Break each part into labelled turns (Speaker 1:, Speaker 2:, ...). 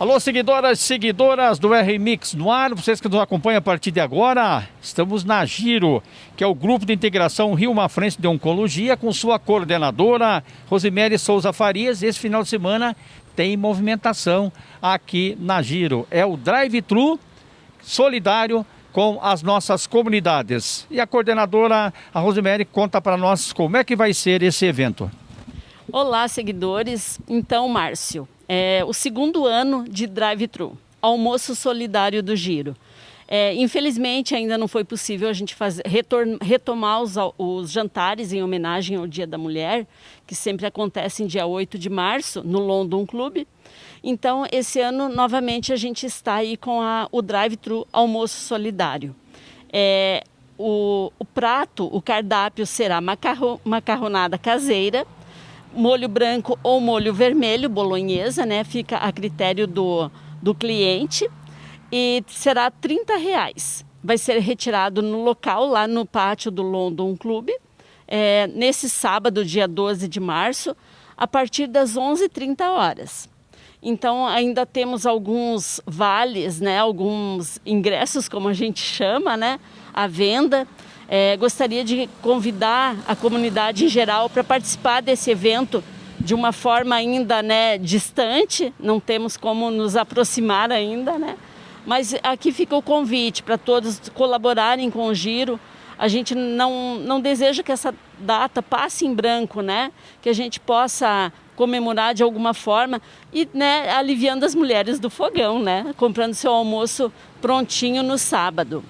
Speaker 1: Alô, seguidoras seguidoras do R-Mix no ar, vocês que nos acompanham a partir de agora, estamos na Giro, que é o Grupo de Integração Rio Mafrense de Oncologia, com sua coordenadora, Rosemary Souza Farias. Esse final de semana tem movimentação aqui na Giro. É o drive-thru solidário com as nossas comunidades. E a coordenadora, a conta para nós como é que vai ser esse evento.
Speaker 2: Olá, seguidores. Então, Márcio, é o segundo ano de drive-thru, almoço solidário do Giro. É, infelizmente, ainda não foi possível a gente fazer, retomar os, os, jantares em homenagem ao Dia da Mulher, que sempre acontece em dia 8 de março, no London Club. Então, esse ano, novamente, a gente está aí com a, o drive-thru almoço solidário. É, o, o, prato, o cardápio será macarro, macarronada caseira, molho branco ou molho vermelho, bolonhesa, né? Fica a critério do, do cliente e será 30 reais. Vai ser retirado no local, lá no pátio do London Club, é, nesse sábado, dia 12 de março, a partir das 11h30 horas. Então ainda temos alguns vales, né, alguns ingressos, como a gente chama, né, à venda. É, gostaria de convidar a comunidade em geral para participar desse evento de uma forma ainda né, distante, não temos como nos aproximar ainda, né? mas aqui fica o convite para todos colaborarem com o Giro. A gente não, não deseja que essa data passe em branco, né? que a gente possa comemorar de alguma forma e né, aliviando as mulheres do fogão, né? comprando seu almoço prontinho no sábado.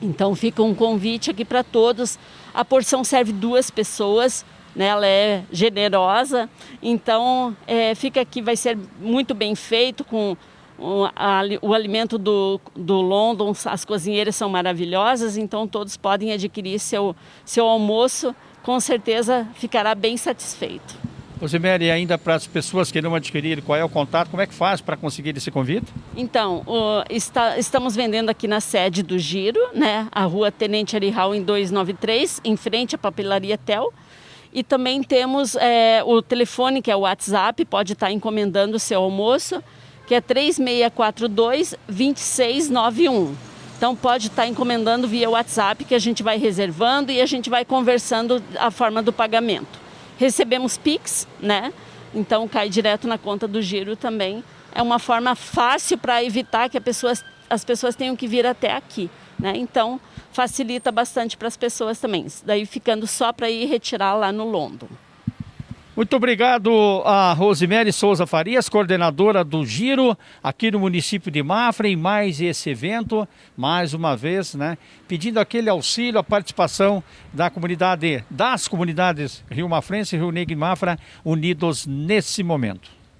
Speaker 2: Então fica um convite aqui para todos. A porção serve duas pessoas, né? ela é generosa, então é, fica aqui, vai ser muito bem feito com o, a, o alimento do, do London, as cozinheiras são maravilhosas, então todos podem adquirir seu, seu almoço, com certeza ficará bem satisfeito.
Speaker 1: Rosemary, ainda para as pessoas que não adquiriram, qual é o contato, como é que faz para conseguir esse convite?
Speaker 2: Então, o, está, estamos vendendo aqui na sede do Giro, né, a rua Tenente Arihal em 293, em frente à papelaria Tel. E também temos é, o telefone, que é o WhatsApp, pode estar encomendando o seu almoço, que é 3642-2691. Então pode estar encomendando via WhatsApp, que a gente vai reservando e a gente vai conversando a forma do pagamento. Recebemos PIX, né? Então cai direto na conta do giro também. É uma forma fácil para evitar que pessoa, as pessoas tenham que vir até aqui. Né? Então facilita bastante para as pessoas também. Daí ficando só para ir retirar lá no London.
Speaker 1: Muito obrigado a Rosemary Souza Farias, coordenadora do Giro aqui no município de Mafra, em mais esse evento, mais uma vez, né, pedindo aquele auxílio, a participação da comunidade, das comunidades Rio Mafrense e Rio Negro e Mafra unidos nesse momento.